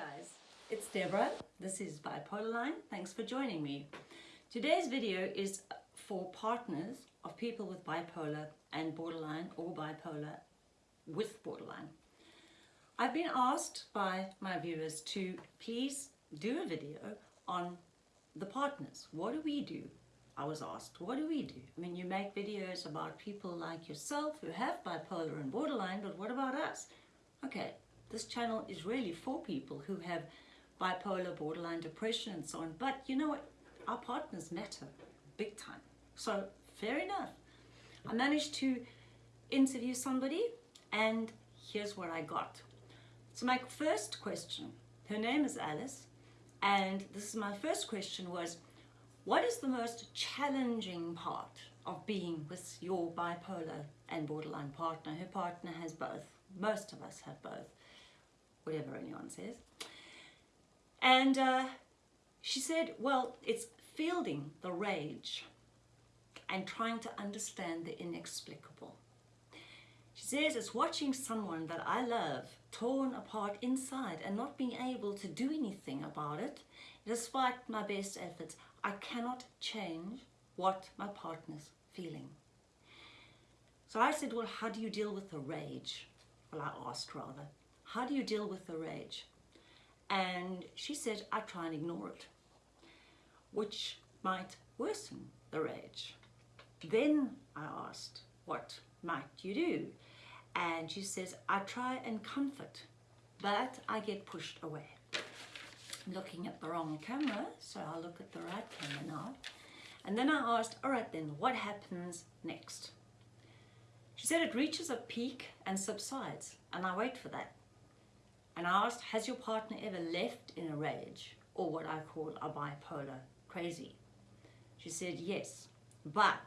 guys, it's Deborah. This is Bipolar Line. Thanks for joining me. Today's video is for partners of people with bipolar and borderline or bipolar with borderline. I've been asked by my viewers to please do a video on the partners. What do we do? I was asked, what do we do? I mean, you make videos about people like yourself who have bipolar and borderline, but what about us? Okay, this channel is really for people who have bipolar, borderline, depression and so on. But you know what? Our partners matter big time. So fair enough. I managed to interview somebody and here's what I got. So my first question, her name is Alice, and this is my first question was, what is the most challenging part of being with your bipolar and borderline partner? Her partner has both. Most of us have both, whatever anyone says. And uh, she said, well, it's fielding the rage and trying to understand the inexplicable. She says it's watching someone that I love torn apart inside and not being able to do anything about it. Despite my best efforts, I cannot change what my partner's feeling. So I said, well, how do you deal with the rage? Well, I asked rather, how do you deal with the rage? And she said, I try and ignore it, which might worsen the rage. Then I asked, what might you do? And she says, I try and comfort, but I get pushed away. I'm looking at the wrong camera, so I'll look at the right camera now. And then I asked, all right then, what happens next? She said it reaches a peak and subsides, and I wait for that. And I asked, has your partner ever left in a rage, or what I call a bipolar crazy? She said, yes, but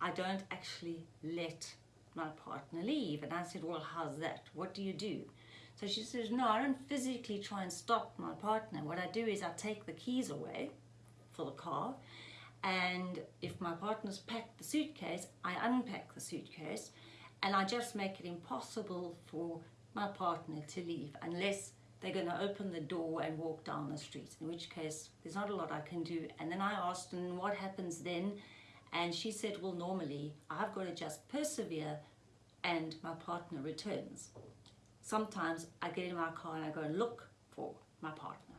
I don't actually let my partner leave. And I said, well, how's that? What do you do? So she says, no, I don't physically try and stop my partner. What I do is I take the keys away for the car. And if my partner's packed the suitcase, I unpack the suitcase and I just make it impossible for my partner to leave unless they're going to open the door and walk down the street, in which case there's not a lot I can do. And then I asked, and what happens then? And she said, well, normally I've got to just persevere and my partner returns. Sometimes I get in my car and I go and look for my partner.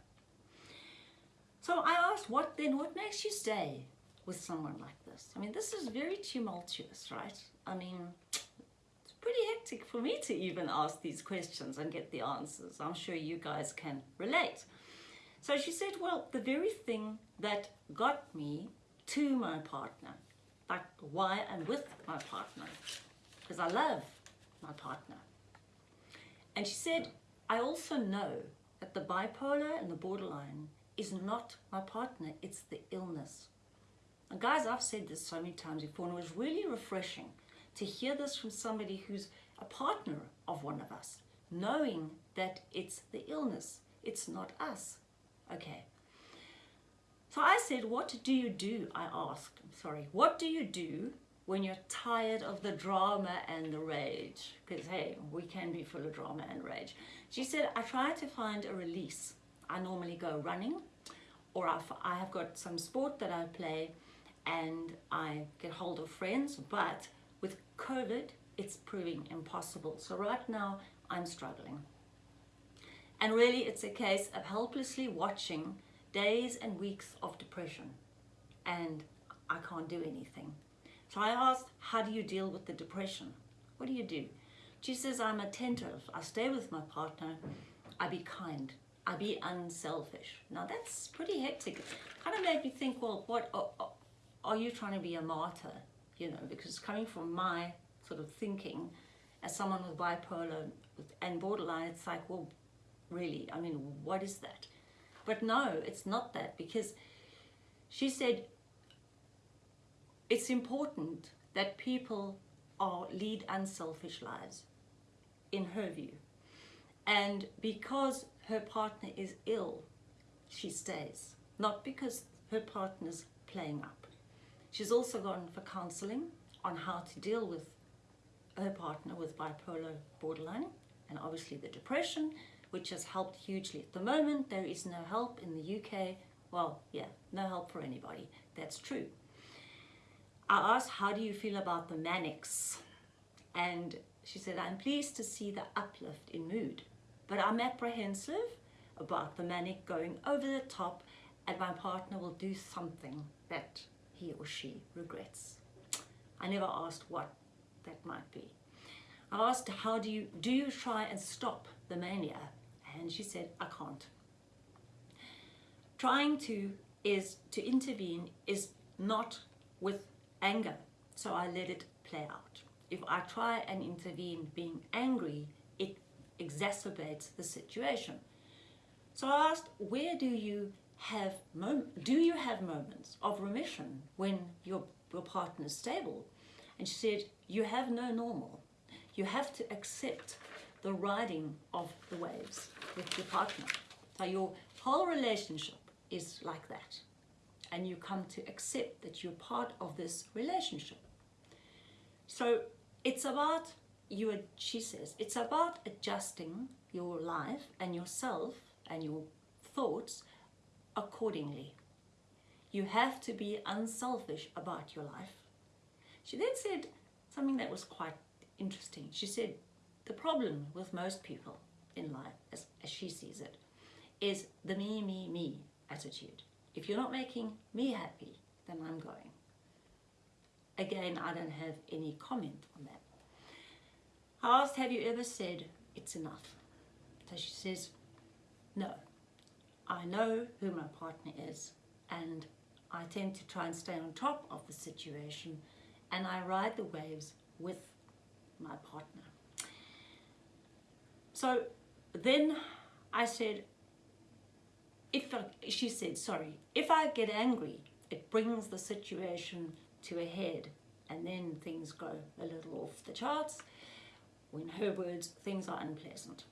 So I asked, what then, what makes you stay with someone like this? I mean, this is very tumultuous, right? I mean, pretty hectic for me to even ask these questions and get the answers. I'm sure you guys can relate. So she said, well, the very thing that got me to my partner, like why I'm with my partner, because I love my partner. And she said, I also know that the bipolar and the borderline is not my partner, it's the illness. And guys, I've said this so many times before, and it was really refreshing to hear this from somebody who's a partner of one of us, knowing that it's the illness, it's not us. Okay, so I said, what do you do? I asked, I'm sorry, what do you do when you're tired of the drama and the rage? Because hey, we can be full of drama and rage. She said, I try to find a release. I normally go running or I have got some sport that I play and I get hold of friends, but with COVID, it's proving impossible. So right now, I'm struggling. And really, it's a case of helplessly watching days and weeks of depression and I can't do anything. So I asked, how do you deal with the depression? What do you do? She says, I'm attentive. I stay with my partner. I be kind. I be unselfish. Now that's pretty hectic. kind of made me think, well, what are, are you trying to be a martyr? You know, because coming from my sort of thinking as someone with bipolar and borderline, it's like, well, really, I mean, what is that? But no, it's not that because she said it's important that people are lead unselfish lives in her view. And because her partner is ill, she stays. Not because her partner's playing up. She's also gone for counseling on how to deal with her partner with bipolar borderline and obviously the depression which has helped hugely. At the moment, there is no help in the UK. Well, yeah, no help for anybody. That's true. I asked, how do you feel about the manics? And she said, I'm pleased to see the uplift in mood, but I'm apprehensive about the manic going over the top and my partner will do something that he or she regrets. I never asked what that might be. I asked, how do you, do you try and stop the mania? And she said, I can't. Trying to is to intervene is not with anger, so I let it play out. If I try and intervene being angry, it exacerbates the situation. So I asked, where do you have do you have moments of remission when your, your partner is stable? And she said, you have no normal. You have to accept the riding of the waves with your partner. So your whole relationship is like that. And you come to accept that you're part of this relationship. So it's about, you, she says, it's about adjusting your life and yourself and your thoughts accordingly. You have to be unselfish about your life. She then said something that was quite interesting. She said, the problem with most people in life, as, as she sees it, is the me, me, me attitude. If you're not making me happy, then I'm going. Again, I don't have any comment on that. I asked, have you ever said, it's enough? So she says, no. I know who my partner is and I tend to try and stay on top of the situation and I ride the waves with my partner. So then I said, if I, she said, sorry, if I get angry, it brings the situation to a head and then things go a little off the charts. In her words, things are unpleasant.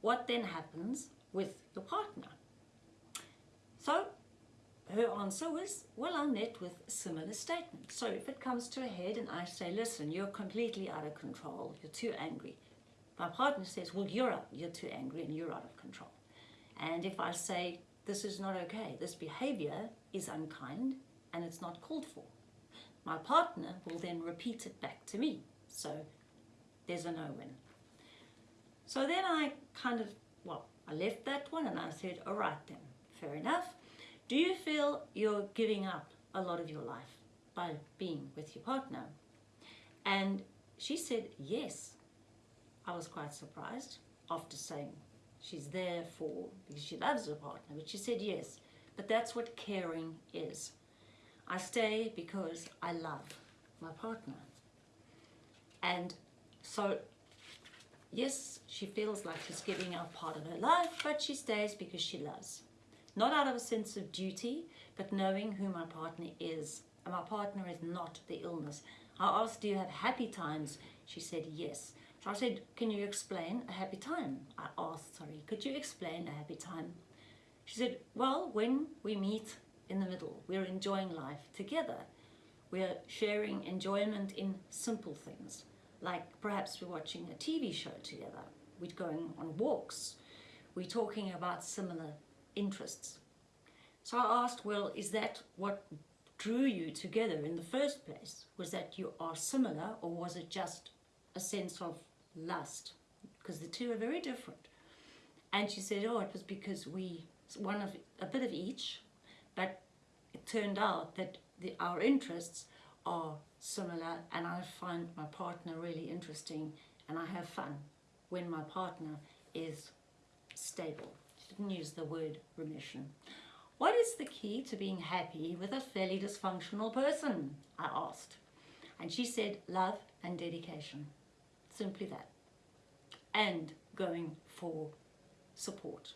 What then happens with your partner? So her answer was, well, I met with similar statements. So if it comes to a head and I say, listen, you're completely out of control, you're too angry. My partner says, well, you're, you're too angry and you're out of control. And if I say, this is not okay, this behavior is unkind and it's not called for, my partner will then repeat it back to me. So there's a no-win. So then I kind of, well, I left that one and I said, all right then, fair enough. Do you feel you're giving up a lot of your life by being with your partner? And she said, yes. I was quite surprised after saying she's there for, because she loves her partner, but she said yes. But that's what caring is. I stay because I love my partner. And so, yes, she feels like she's giving up part of her life, but she stays because she loves. Not out of a sense of duty, but knowing who my partner is. And my partner is not the illness. I asked, do you have happy times? She said, yes. So I said, can you explain a happy time? I asked, sorry, could you explain a happy time? She said, well, when we meet in the middle, we're enjoying life together. We're sharing enjoyment in simple things, like perhaps we're watching a TV show together. We're going on walks. We're talking about similar interests. So I asked, well, is that what drew you together in the first place? Was that you are similar or was it just a sense of lust? Because the two are very different. And she said, oh, it was because we, one of, a bit of each, but it turned out that the, our interests are similar and I find my partner really interesting and I have fun when my partner is stable didn't use the word remission. What is the key to being happy with a fairly dysfunctional person? I asked. And she said, love and dedication. Simply that. And going for support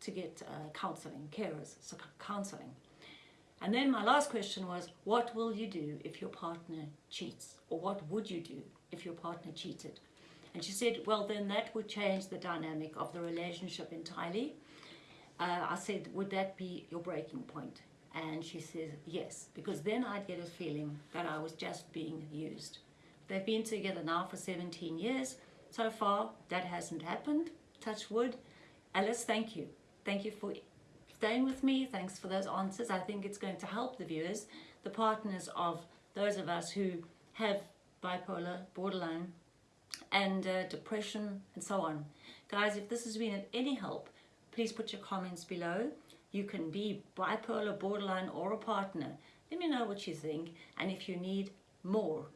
to get uh, counseling, carers, so counseling. And then my last question was, what will you do if your partner cheats? Or what would you do if your partner cheated? And she said, well, then that would change the dynamic of the relationship entirely. Uh, I said, would that be your breaking point? And she says, yes, because then I'd get a feeling that I was just being used. They've been together now for 17 years. So far, that hasn't happened, touch wood. Alice, thank you. Thank you for staying with me. Thanks for those answers. I think it's going to help the viewers, the partners of those of us who have bipolar, borderline, and uh, depression, and so on. Guys, if this has been of any help, please put your comments below. You can be bipolar, borderline, or a partner. Let me know what you think, and if you need more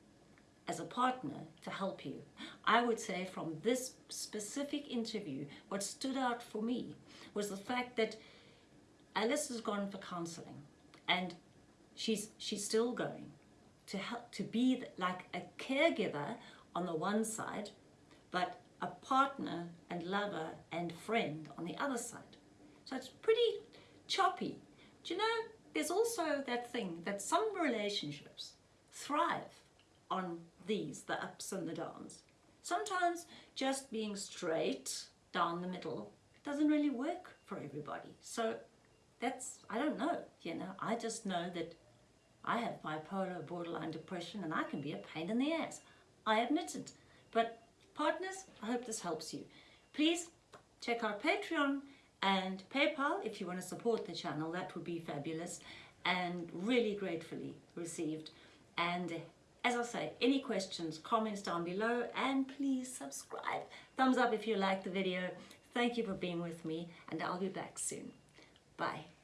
as a partner to help you. I would say from this specific interview, what stood out for me was the fact that Alice has gone for counseling and she's she's still going to help to be like a caregiver on the one side, but a partner and lover and friend on the other side. So it's pretty choppy. Do you know, there's also that thing that some relationships thrive on these, the ups and the downs. Sometimes just being straight down the middle doesn't really work for everybody. So that's, I don't know, you know, I just know that I have bipolar borderline depression and I can be a pain in the ass. I admit it. But partners, I hope this helps you. Please check out Patreon and PayPal if you want to support the channel. That would be fabulous and really gratefully received. And as I say, any questions, comments down below, and please subscribe. Thumbs up if you like the video. Thank you for being with me, and I'll be back soon. Bye.